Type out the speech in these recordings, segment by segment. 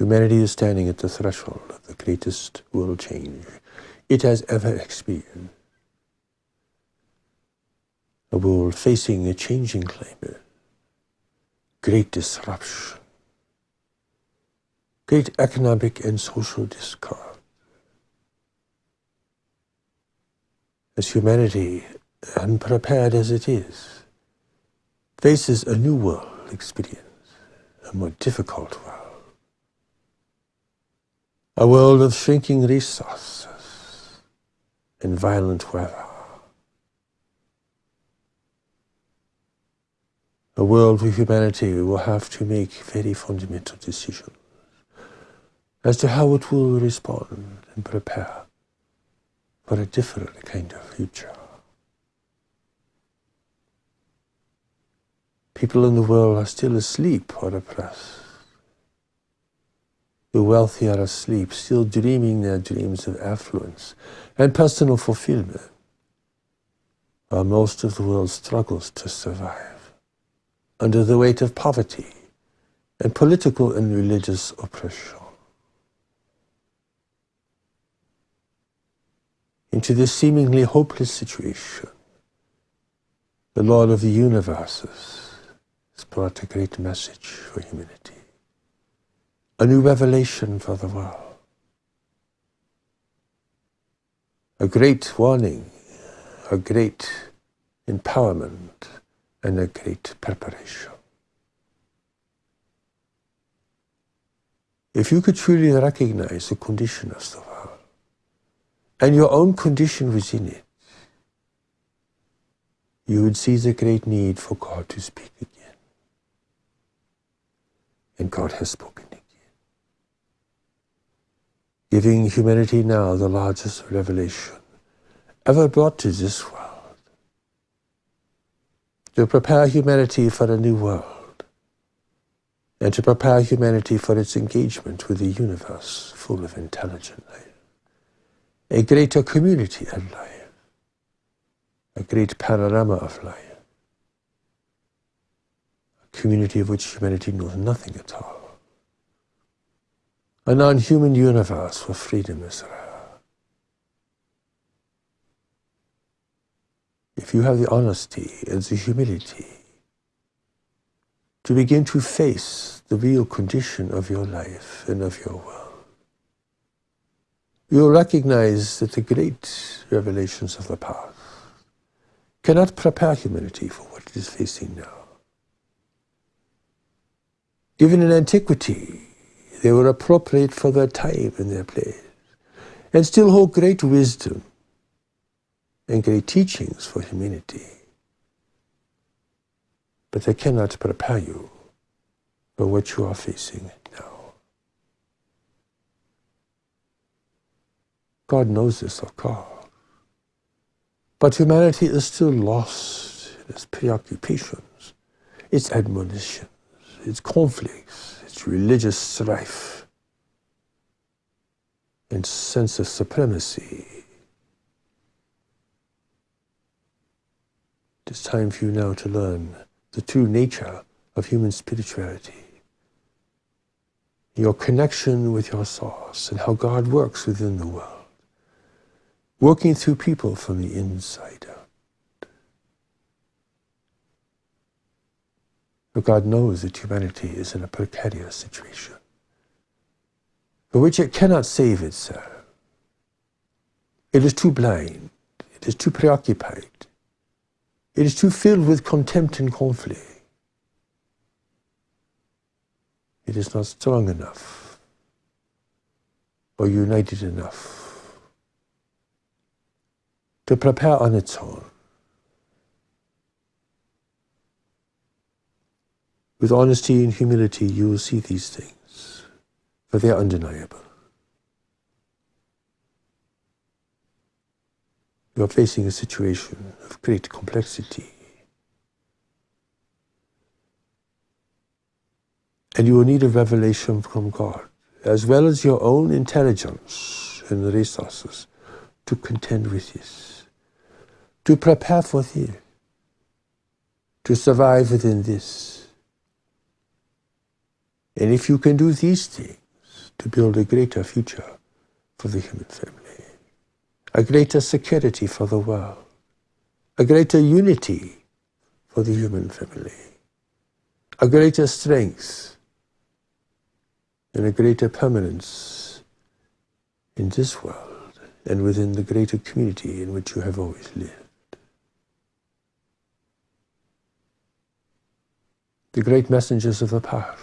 Humanity is standing at the threshold of the greatest world change it has ever experienced. A world facing a changing climate, great disruption, great economic and social discord. As humanity, unprepared as it is, faces a new world experience, a more difficult world. A world of shrinking resources and violent weather. A world where humanity will have to make very fundamental decisions as to how it will respond and prepare for a different kind of future. People in the world are still asleep or oppressed. The wealthy are asleep, still dreaming their dreams of affluence and personal fulfillment, while most of the world struggles to survive under the weight of poverty and political and religious oppression. Into this seemingly hopeless situation, the Lord of the universes has brought a great message for humanity a new revelation for the world. A great warning, a great empowerment, and a great preparation. If you could truly recognize the condition of the world and your own condition within it, you would see the great need for God to speak again. And God has spoken giving humanity now the largest revelation ever brought to this world. To prepare humanity for a new world, and to prepare humanity for its engagement with the universe full of intelligent life, a greater community of life, a great panorama of life, a community of which humanity knows nothing at all a non-human universe where freedom is rare. If you have the honesty and the humility to begin to face the real condition of your life and of your world, you'll recognize that the great revelations of the past cannot prepare humanity for what it is facing now. Even in antiquity, they were appropriate for their time and their place, and still hold great wisdom and great teachings for humanity. But they cannot prepare you for what you are facing now. God knows this, of course. But humanity is still lost in its preoccupations, its admonitions, its conflicts, religious strife and sense of supremacy. It is time for you now to learn the true nature of human spirituality, your connection with your source, and how God works within the world, working through people from the inside out. But God knows that humanity is in a precarious situation for which it cannot save itself. It is too blind. It is too preoccupied. It is too filled with contempt and conflict. It is not strong enough or united enough to prepare on its own With honesty and humility, you will see these things, for they are undeniable. You are facing a situation of great complexity. And you will need a revelation from God, as well as your own intelligence and resources to contend with this, to prepare for this, to survive within this and if you can do these things, to build a greater future for the human family, a greater security for the world, a greater unity for the human family, a greater strength and a greater permanence in this world and within the greater community in which you have always lived. The great messengers of the past,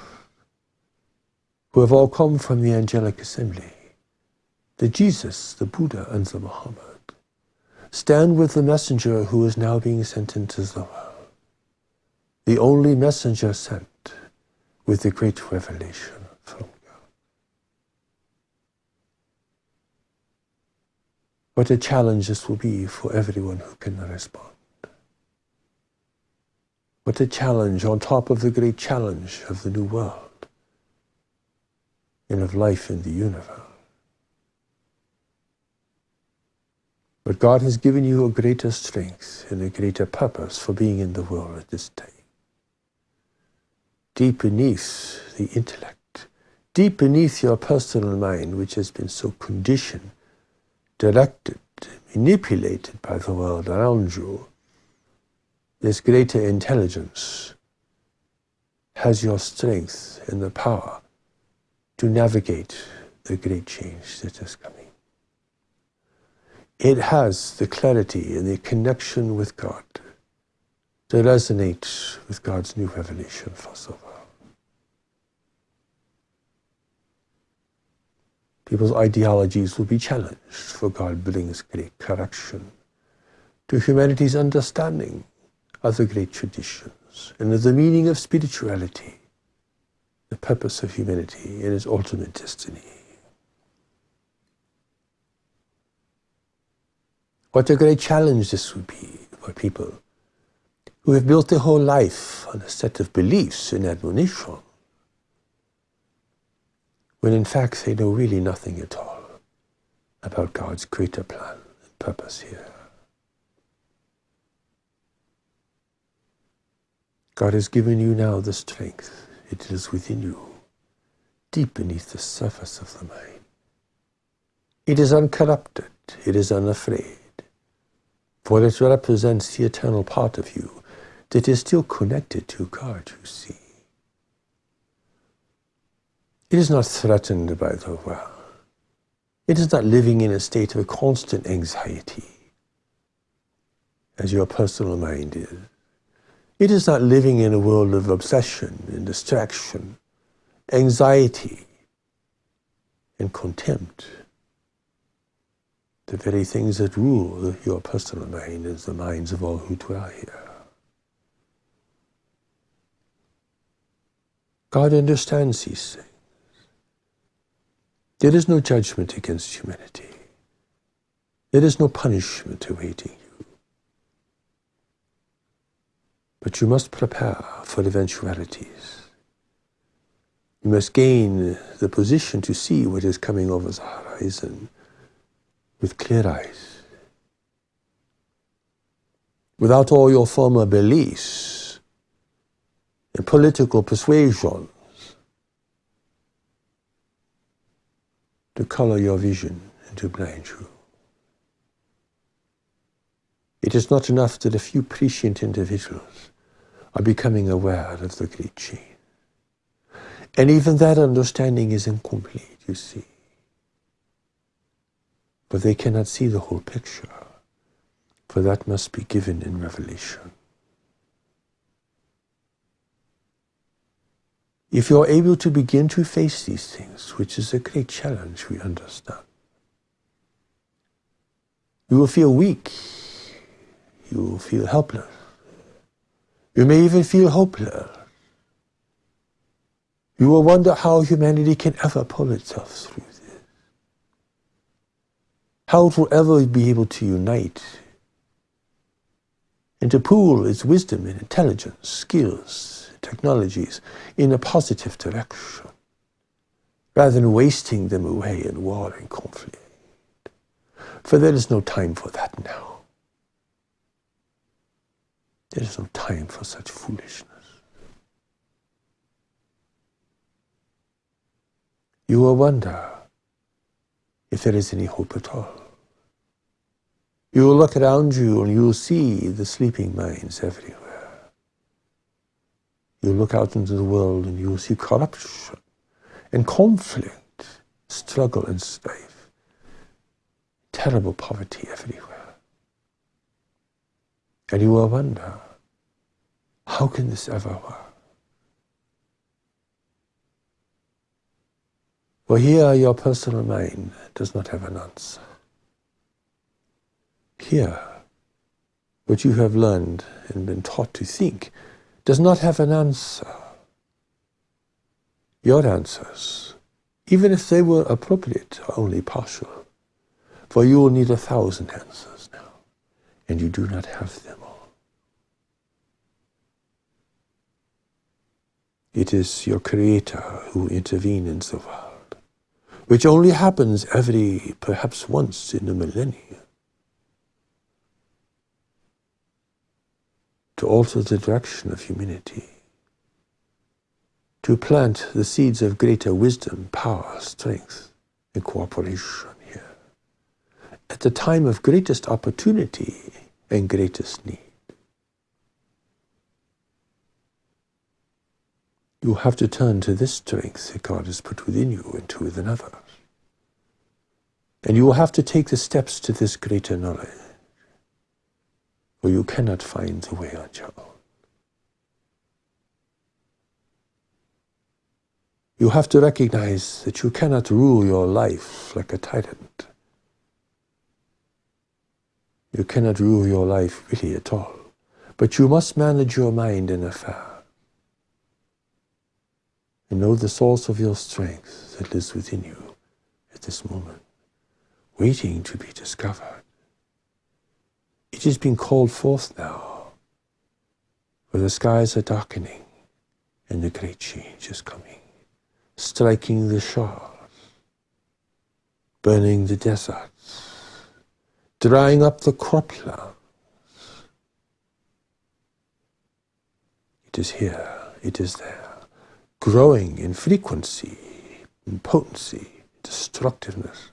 who have all come from the angelic assembly, the Jesus, the Buddha, and the Muhammad, stand with the messenger who is now being sent into the world, the only messenger sent with the great revelation from God. What a challenge this will be for everyone who can respond. What a challenge on top of the great challenge of the new world and of life in the universe. But God has given you a greater strength and a greater purpose for being in the world at this time. Deep beneath the intellect, deep beneath your personal mind, which has been so conditioned, directed, manipulated by the world around you, this greater intelligence has your strength and the power to navigate the great change that is coming it has the clarity and the connection with God to resonate with God's new revelation for so far. People's ideologies will be challenged, for God brings great correction to humanity's understanding of the great traditions and of the meaning of spirituality, the purpose of humanity and its ultimate destiny. What a great challenge this would be for people who have built their whole life on a set of beliefs and admonition, when in fact they know really nothing at all about God's greater plan and purpose here. God has given you now the strength. It is within you, deep beneath the surface of the mind. It is uncorrupted. It is unafraid for it represents the eternal part of you that is still connected to God, you see. It is not threatened by the world. It is not living in a state of constant anxiety, as your personal mind is. It is not living in a world of obsession and distraction, anxiety and contempt the very things that rule your personal mind is the minds of all who dwell here. God understands these things. There is no judgment against humanity. There is no punishment awaiting you. But you must prepare for eventualities. You must gain the position to see what is coming over the horizon with clear eyes. Without all your former beliefs and political persuasions to color your vision and to blind you. It is not enough that a few prescient individuals are becoming aware of the great change. And even that understanding is incomplete, you see but they cannot see the whole picture, for that must be given in revelation. If you are able to begin to face these things, which is a great challenge, we understand, you will feel weak, you will feel helpless, you may even feel hopeless. You will wonder how humanity can ever pull itself through this. how it will ever be able to unite and to pool its wisdom and intelligence, skills, technologies in a positive direction, rather than wasting them away in war and conflict. For there is no time for that now. There is no time for such foolishness. you will wonder if there is any hope at all. You will look around you and you will see the sleeping minds everywhere. You look out into the world and you will see corruption and conflict, struggle and strife, terrible poverty everywhere. And you will wonder, how can this ever work? Well, here your personal mind does not have an answer. Here, what you have learned and been taught to think does not have an answer. Your answers, even if they were appropriate, are only partial. For you will need a thousand answers and you do not have them all. It is your Creator who intervenes in the world which only happens every, perhaps once in a millennium, to alter the direction of humanity, to plant the seeds of greater wisdom, power, strength, and cooperation at the time of greatest opportunity and greatest need. You have to turn to this strength that God has put within you and to within others. And you will have to take the steps to this greater knowledge, for you cannot find the way on your own. You have to recognize that you cannot rule your life like a tyrant. You cannot rule your life really at all, but you must manage your mind and affairs and know the source of your strength that lives within you at this moment, waiting to be discovered. It is being called forth now, for the skies are darkening and the great change is coming, striking the shores, burning the deserts, drying up the croplands. It is here, it is there growing in frequency, in potency, destructiveness.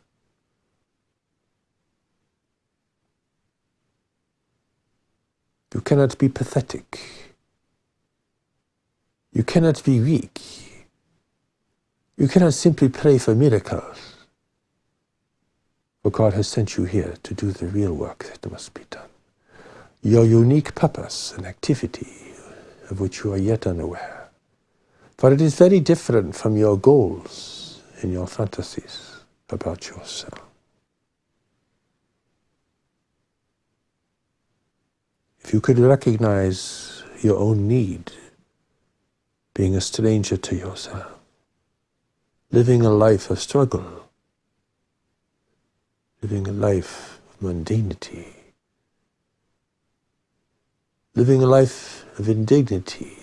You cannot be pathetic. You cannot be weak. You cannot simply pray for miracles. For God has sent you here to do the real work that must be done. Your unique purpose and activity of which you are yet unaware For it is very different from your goals and your fantasies about yourself. If you could recognize your own need, being a stranger to yourself, living a life of struggle, living a life of mundanity, living a life of indignity,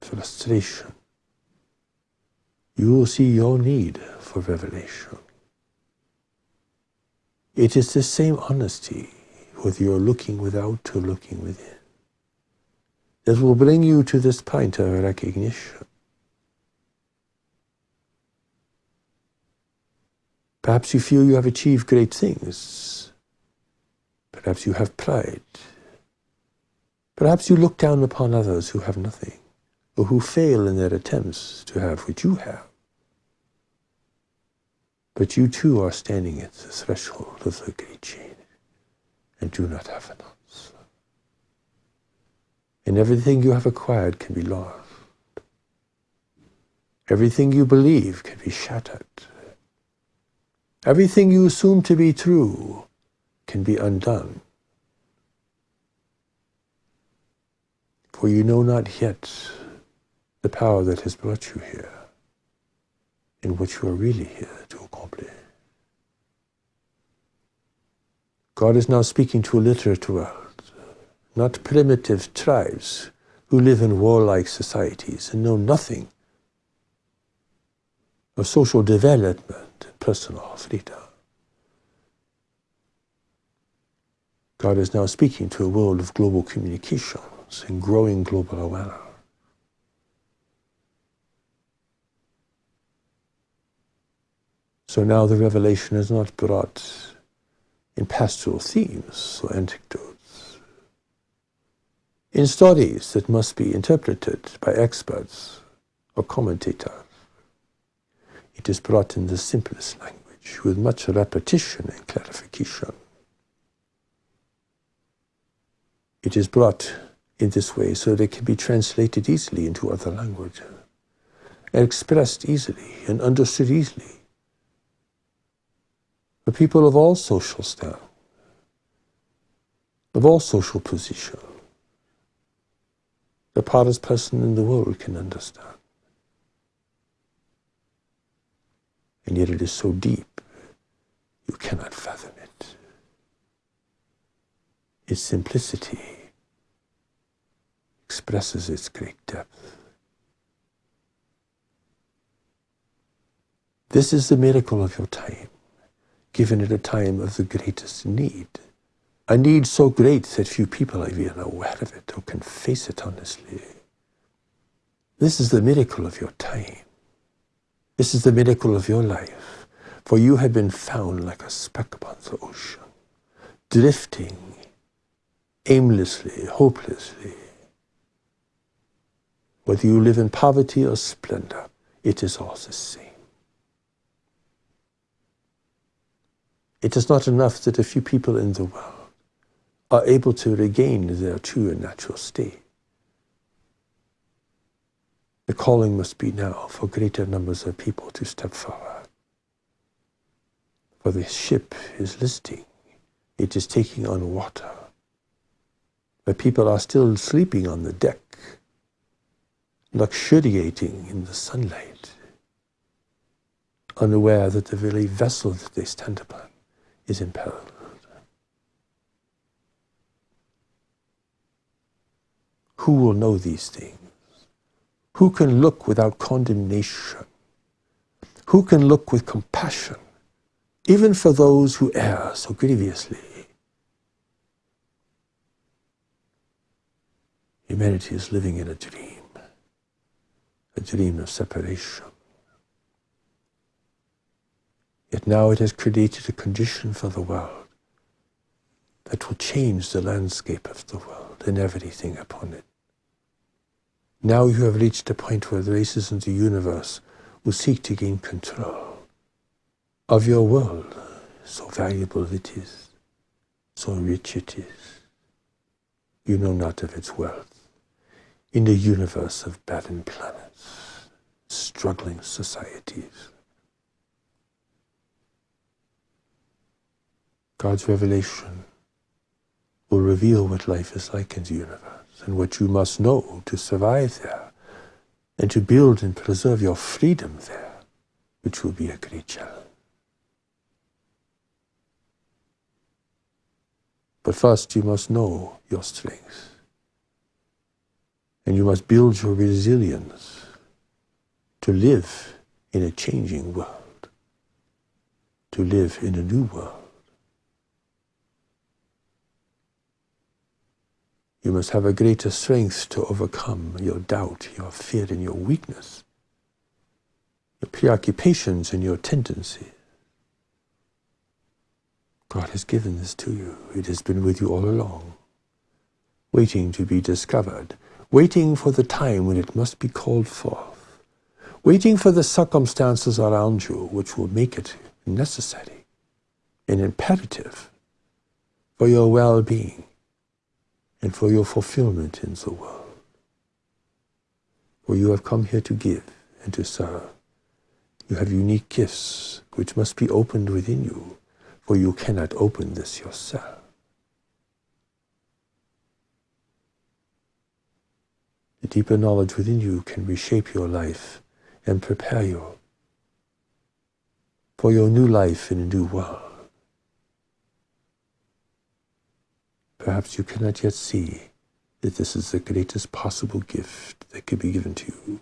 frustration, you will see your need for revelation. It is the same honesty, whether you're looking without or looking within, that will bring you to this point of recognition. Perhaps you feel you have achieved great things. Perhaps you have pride. Perhaps you look down upon others who have nothing or who fail in their attempts to have what you have. But you too are standing at the threshold of the great change and do not have an answer. And everything you have acquired can be lost. Everything you believe can be shattered. Everything you assume to be true can be undone. For you know not yet the power that has brought you here and what you are really here to accomplish. God is now speaking to a literate world, not primitive tribes who live in warlike societies and know nothing of social development personal freedom. God is now speaking to a world of global communications and growing global awareness. So now the revelation is not brought in pastoral themes or anecdotes, in stories that must be interpreted by experts or commentators. It is brought in the simplest language with much repetition and clarification. It is brought in this way so that it can be translated easily into other languages and expressed easily and understood easily for people of all social stand, of all social position. The poorest person in the world can understand. And yet it is so deep, you cannot fathom it. Its simplicity expresses its great depth. This is the miracle of your time, given at a time of the greatest need. A need so great that few people are even aware of it or can face it honestly. This is the miracle of your time. This is the miracle of your life, for you have been found like a speck upon the ocean, drifting aimlessly, hopelessly, whether you live in poverty or splendor, it is all the same. It is not enough that a few people in the world are able to regain their true and natural state. The calling must be now for greater numbers of people to step forward. For the ship is listing, it is taking on water. But people are still sleeping on the deck luxuriating in the sunlight, unaware that the very vessel that they stand upon is imperiled. Who will know these things? Who can look without condemnation? Who can look with compassion, even for those who err so grievously? Humanity is living in a dream a dream of separation. Yet now it has created a condition for the world that will change the landscape of the world and everything upon it. Now you have reached a point where the races in the universe will seek to gain control of your world, so valuable it is, so rich it is. You know not of its wealth in the universe of barren planets, struggling societies. God's revelation will reveal what life is like in the universe and what you must know to survive there and to build and preserve your freedom there, which will be a great challenge. But first you must know your strengths. And you must build your resilience to live in a changing world, to live in a new world. You must have a greater strength to overcome your doubt, your fear, and your weakness, your preoccupations and your tendencies. God has given this to you. It has been with you all along, waiting to be discovered waiting for the time when it must be called forth, waiting for the circumstances around you which will make it necessary and imperative for your well-being and for your fulfillment in the world. For you have come here to give and to serve. You have unique gifts which must be opened within you, for you cannot open this yourself. The deeper knowledge within you can reshape your life and prepare you for your new life in a new world. Perhaps you cannot yet see that this is the greatest possible gift that can be given to you.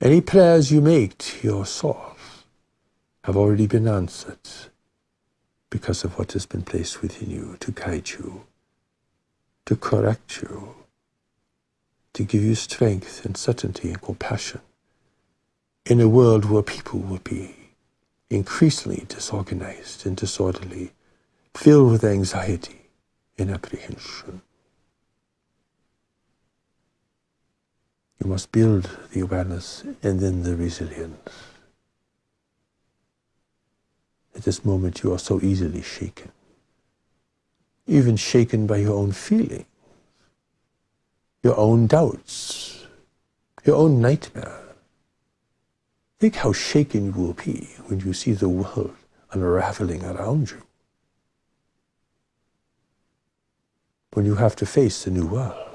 Any prayers you make to your source have already been answered because of what has been placed within you to guide you, to correct you, to give you strength and certainty and compassion in a world where people will be increasingly disorganized and disorderly, filled with anxiety and apprehension. You must build the awareness and then the resilience. At this moment, you are so easily shaken, even shaken by your own feelings, your own doubts, your own nightmare. Think how shaken you will be when you see the world unraveling around you. When you have to face the new world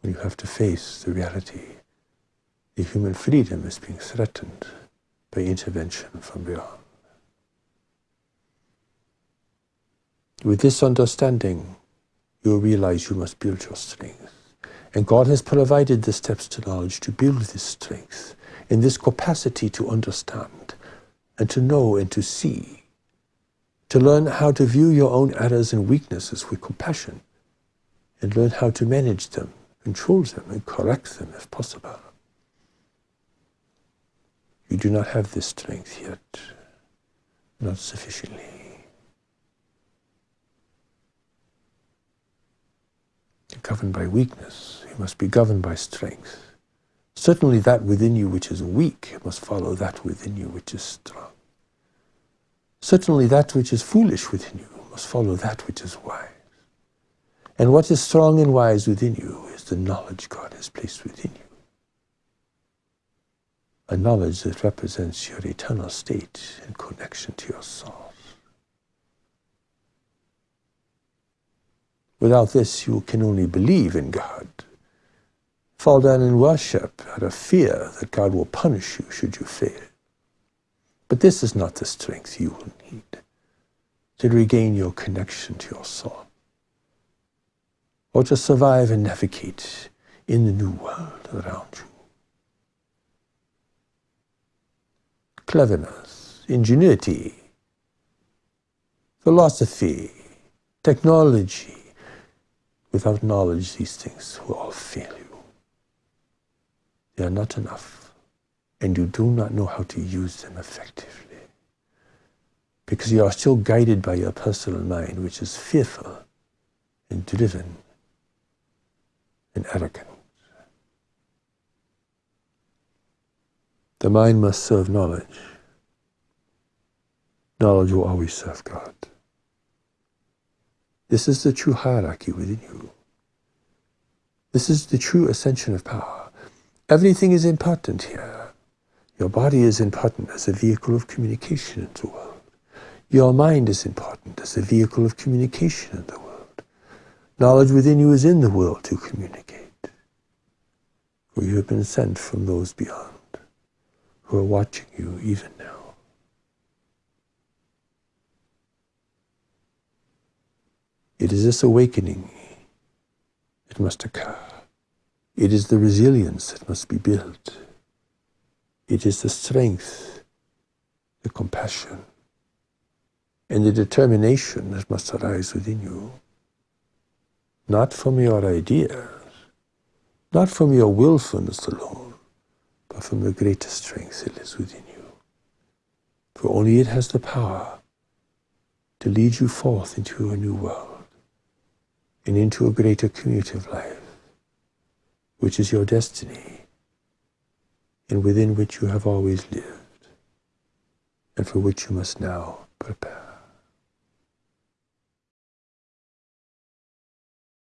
when you have to face the reality the human freedom is being threatened by intervention from beyond. With this understanding, you realize you must build your strength. And God has provided the steps to knowledge to build this strength in this capacity to understand and to know and to see, to learn how to view your own errors and weaknesses with compassion and learn how to manage them control them and correct them if possible. You do not have this strength yet, not sufficiently. You're governed by weakness, you must be governed by strength. Certainly that within you which is weak must follow that within you which is strong. Certainly that which is foolish within you must follow that which is wise. And what is strong and wise within you is the knowledge God has placed within you. A knowledge that represents your eternal state and connection to your source. Without this, you can only believe in God, fall down in worship out of fear that God will punish you should you fail. But this is not the strength you will need to regain your connection to your soul or to survive and navigate in the new world around you. Cleverness, ingenuity, philosophy, technology. Without knowledge, these things will all fail you. They are not enough, and you do not know how to use them effectively because you are still guided by your personal mind, which is fearful and driven and arrogant. The mind must serve knowledge. Knowledge will always serve God. This is the true hierarchy within you. This is the true ascension of power. Everything is important here. Your body is important as a vehicle of communication in the world. Your mind is important as a vehicle of communication in the world. Knowledge within you is in the world to communicate. For you have been sent from those beyond who are watching you even now. It is this awakening that must occur. It is the resilience that must be built. It is the strength, the compassion, and the determination that must arise within you not from your ideas, not from your willfulness alone, but from the greater strength that is within you. For only it has the power to lead you forth into a new world and into a greater community of life, which is your destiny and within which you have always lived and for which you must now prepare.